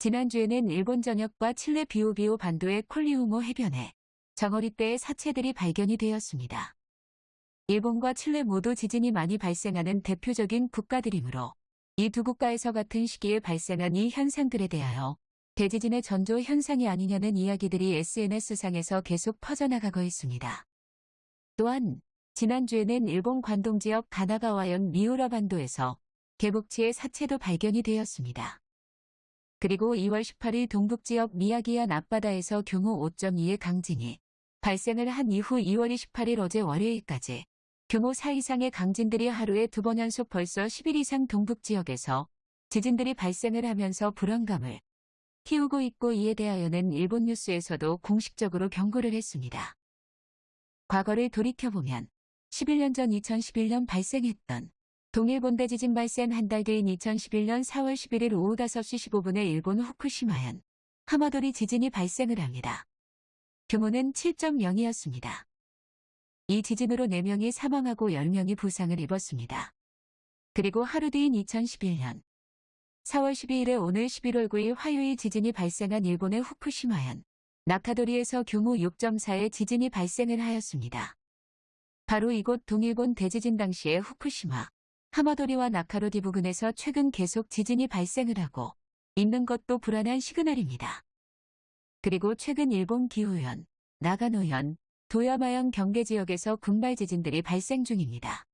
지난주에는 일본 전역과 칠레 비오비오 반도의 콜리우모 해변에 정어리떼의 사체들이 발견이 되었습니다. 일본과 칠레 모두 지진이 많이 발생하는 대표적인 국가들이므로 이 두 국가에서 같은 시기에 발생한 이 현상들에 대하여 대지진의 전조 현상이 아니냐는 이야기들이 SNS상에서 계속 퍼져나가고 있습니다. 또한 지난주에는 일본 관동 지역 가나가와현 미우라 반도에서 개복치의 사체도 발견이 되었습니다. 그리고 2월 18일 동북지역 미야기현 앞바다에서 규모 5.2의 강진이 발생을 한 이후 2월 28일 어제 월요일까지 규모 4 이상의 강진들이 하루에 두 번 연속 벌써 10일 이상 동북지역에서 지진들이 발생을 하면서 불안감을 키우고 있고 이에 대하여는 일본 뉴스에서도 공식적으로 경고를 했습니다. 과거를 돌이켜보면 11년 전 2011년 발생했던 동일본 대 지진 발생 한 달 뒤인 2011년 4월 11일 오후 5시 15분에 일본 후쿠시마현 하마도리 지진이 발생을 합니다. 규모는 7.0이었습니다. 이 지진으로 4명이 사망하고 10명이 부상을 입었습니다. 그리고 하루 뒤인 2011년 4월 12일에 오늘 11월 9일 화요일 지진이 발생한 일본의 후쿠시마현 나카도리에서 규모 6.4의 지진이 발생을 하였습니다. 바로 이곳 동일본 대지진 당시에 후쿠시마, 하마도리와 나카로디 부근에서 최근 계속 지진이 발생을 하고 있는 것도 불안한 시그널입니다. 그리고 최근 일본 기후현, 나가노현, 도야마현 경계 지역에서 군발 지진들이 발생 중입니다.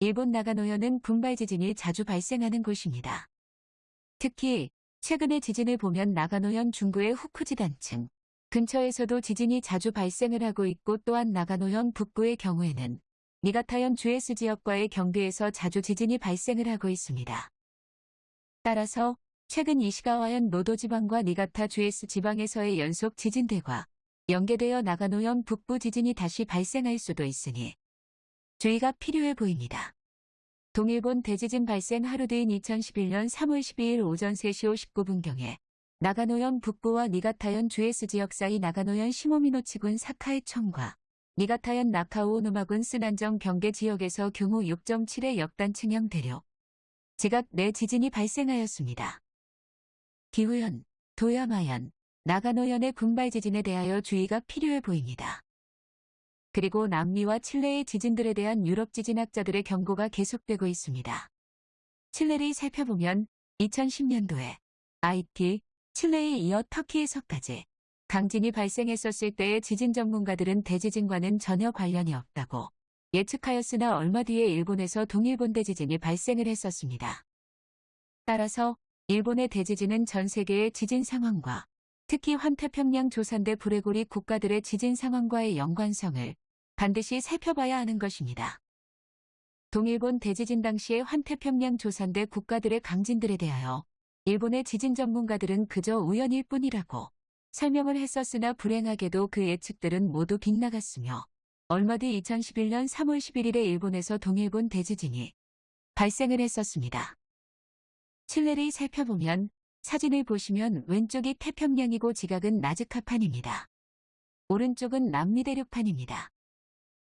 일본 나가노현은 군발 지진이 자주 발생하는 곳입니다. 특히 최근의 지진을 보면 나가노현 중구의 후쿠지 단층 근처에서도 지진이 자주 발생을 하고 있고 또한 나가노현 북부의 경우에는 니가타현 주에스 지역과의 경계에서 자주 지진이 발생을 하고 있습니다. 따라서 최근 이시가와현 노도 지방과 니가타 주에스 지방에서의 연속 지진들과 연계되어 나가노현 북부 지진이 다시 발생할 수도 있으니 주의가 필요해 보입니다. 동일본 대지진 발생 하루 뒤인 2011년 3월 12일 오전 3시 59분경에 나가노현 북부와 니가타현 주에스 지역 사이 나가노현 시모미노치군 사카이청과 니가타현 나카오노마군 쓰난정 경계 지역에서 규모 6.7의 역단 층형 대륙 지각 내 지진이 발생하였습니다. 기후현, 도야마현, 나가노현의 군발 지진에 대하여 주의가 필요해 보입니다. 그리고 남미와 칠레의 지진들에 대한 유럽 지진학자들의 경고가 계속되고 있습니다. 칠레를 살펴보면 2010년도에 IT, 칠레에 이어 터키에서까지 강진이 발생했었을 때의 지진 전문가들은 대지진과는 전혀 관련이 없다고 예측하였으나 얼마 뒤에 일본에서 동일본 대지진이 발생을 했었습니다. 따라서 일본의 대지진은 전 세계의 지진 상황과 특히 환태평양 조산대 불레고리 국가들의 지진 상황과의 연관성을 반드시 살펴봐야 하는 것입니다. 동일본 대지진 당시의 환태평양 조산대 국가들의 강진들에 대하여 일본의 지진 전문가들은 그저 우연일 뿐이라고 설명을 했었으나 불행하게도 그 예측들은 모두 빗나갔으며 얼마 뒤 2011년 3월 11일에 일본에서 동일본 대지진이 발생을 했었습니다. 칠레를 살펴보면 사진을 보시면 왼쪽이 태평양이고 지각은 나즈카판입니다. 오른쪽은 남미대륙판입니다.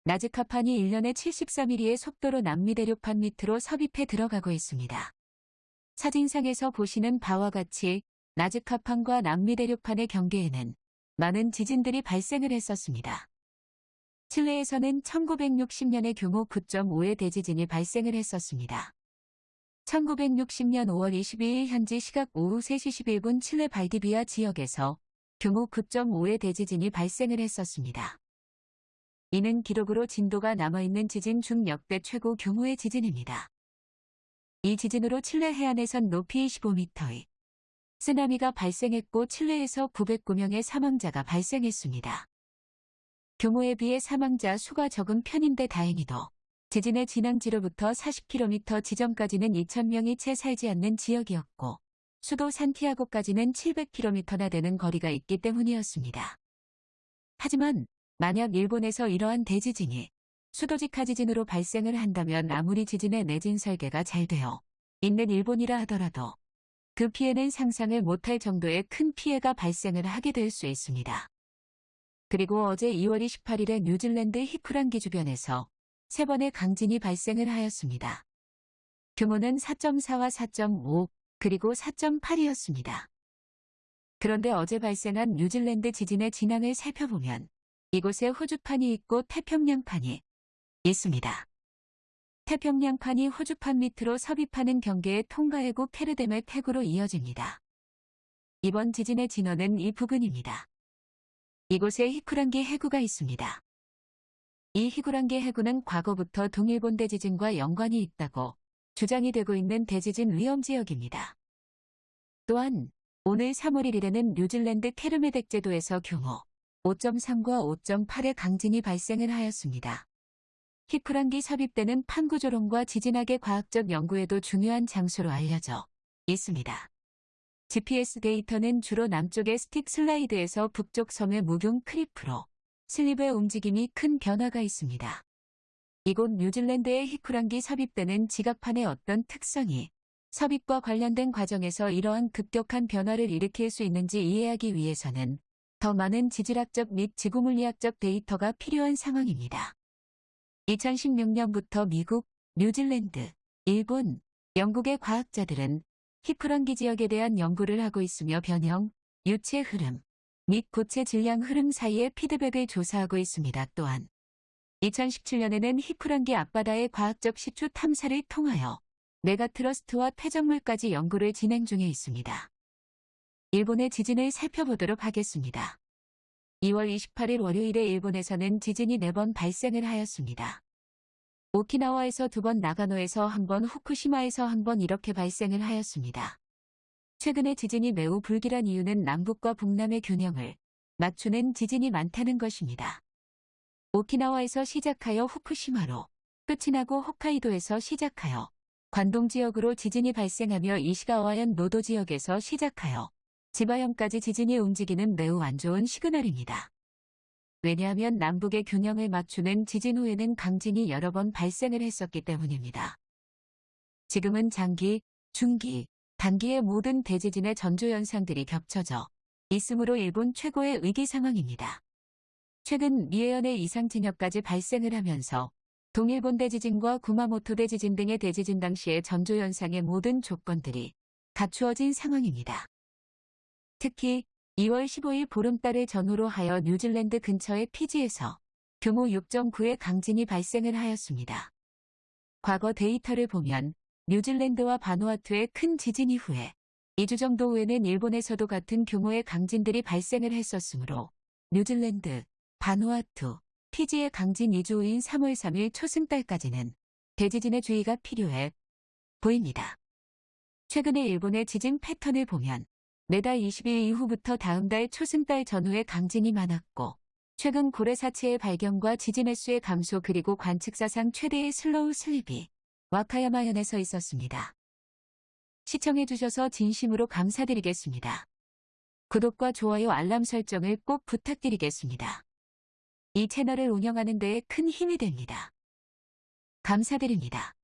나즈카판이 1년에 73mm의 속도로 남미대륙판 밑으로 섭입해 들어가고 있습니다. 사진상에서 보시는 바와 같이 나즈카판과 남미 대륙판의 경계에는 많은 지진들이 발생을 했었습니다. 칠레에서는 1960년에 규모 9.5의 대지진이 발생을 했었습니다. 1960년 5월 22일 현지 시각 오후 3시 11분 칠레 발디비아 지역에서 규모 9.5의 대지진이 발생을 했었습니다. 이는 기록으로 진도가 남아있는 지진 중 역대 최고 규모의 지진입니다. 이 지진으로 칠레 해안에선 높이 25m의 쓰나미가 발생했고 칠레에서 909명의 사망자가 발생했습니다. 규모에 비해 사망자 수가 적은 편인데 다행히도 지진의 진앙지로부터 40km 지점까지는 2,000명이 채 살지 않는 지역이었고 수도 산티아고까지는 700km나 되는 거리가 있기 때문이었습니다. 하지만 만약 일본에서 이러한 대지진이 수도직하 지진으로 발생을 한다면 아무리 지진의 내진 설계가 잘 되어 있는 일본이라 하더라도 그 피해는 상상을 못할 정도의 큰 피해가 발생을 하게 될 수 있습니다. 그리고 어제 2월 28일에 뉴질랜드 히쿠란기 주변에서 세 번의 강진이 발생을 하였습니다. 규모는 4.4와 4.5 그리고 4.8이었습니다. 그런데 어제 발생한 뉴질랜드 지진의 진앙을 살펴보면 이곳에 호주판이 있고 태평양판이 있습니다. 태평양판이 호주판 밑으로 섭입하는 경계의 통가해구 페르뎀의 태구로 이어집니다. 이번 지진의 진원은 이 부근입니다. 이곳에 히쿠란기 해구가 있습니다. 이 히구란기 해구는 과거부터 동일본 대지진과 연관이 있다고 주장이 되고 있는 대지진 위험 지역입니다. 또한 오늘 3월 1일에는 뉴질랜드 케르메덱 제도에서 규모 5.3과 5.8의 강진이 발생을 하였습니다. 히쿠란기 삽입되는 판구조론과 지진학의 과학적 연구에도 중요한 장소로 알려져 있습니다. GPS 데이터는 주로 남쪽의 stick slide에서 북쪽 섬의 무균 크리프로 슬립의 움직임이 큰 변화가 있습니다. 이곳 뉴질랜드의 히쿠란기 삽입되는 지각판의 어떤 특성이 삽입과 관련된 과정에서 이러한 급격한 변화를 일으킬 수 있는지 이해하기 위해서는 더 많은 지질학적 및 지구물리학적 데이터가 필요한 상황입니다. 2016년부터 미국, 뉴질랜드, 일본, 영국의 과학자들은 히프런기 지역에 대한 연구를 하고 있으며 변형, 유체 흐름 및 고체 질량 흐름 사이의 피드백을 조사하고 있습니다. 또한 2017년에는 히프런기 앞바다의 과학적 시추 탐사를 통하여 메가트러스트와 폐적물까지 연구를 진행 중에 있습니다. 일본의 지진을 살펴보도록 하겠습니다. 2월 28일 월요일에 일본에서는 지진이 4번 발생을 하였습니다. 오키나와에서 두 번, 나가노에서 한 번, 후쿠시마에서 한 번 이렇게 발생을 하였습니다. 최근에 지진이 매우 불길한 이유는 남북과 북남의 균형을 맞추는 지진이 많다는 것입니다. 오키나와에서 시작하여 후쿠시마로 끝이 나고 홋카이도에서 시작하여 관동 지역으로 지진이 발생하며 이시가와현 노도 지역에서 시작하여 지바현까지 지진이 움직이는 매우 안 좋은 시그널입니다. 왜냐하면 남북의 균형을 맞추는 지진 후에는 강진이 여러 번 발생을 했었기 때문입니다. 지금은 장기, 중기, 단기의 모든 대지진의 전조 현상들이 겹쳐져 있으므로 일본 최고의 위기 상황입니다. 최근 미에현의 이상 진역까지 발생을 하면서 동일본 대지진과 구마모토 대지진 등의 대지진 당시의 전조 현상의 모든 조건들이 갖추어진 상황입니다. 특히 2월 15일 보름달을 전후로 하여 뉴질랜드 근처의 피지에서 규모 6.9의 강진이 발생을 하였습니다. 과거 데이터를 보면 뉴질랜드와 바누아투의 큰 지진 이후에 2주 정도 후에는 일본에서도 같은 규모의 강진들이 발생을 했었으므로 뉴질랜드, 바누아투, 피지의 강진 2주 후인 3월 3일 초승달까지는 대지진의 주의가 필요해 보입니다. 최근의 일본의 지진 패턴을 보면 매달 20일 이후부터 다음 달 초승달 전후에 강진이 많았고 최근 고래사체의 발견과 지진 횟수의 감소 그리고 관측사상 최대의 slow slip이 와카야마현에서 있었습니다. 시청해주셔서 진심으로 감사드리겠습니다. 구독과 좋아요 알람 설정을 꼭 부탁드리겠습니다. 이 채널을 운영하는 데에 큰 힘이 됩니다. 감사드립니다.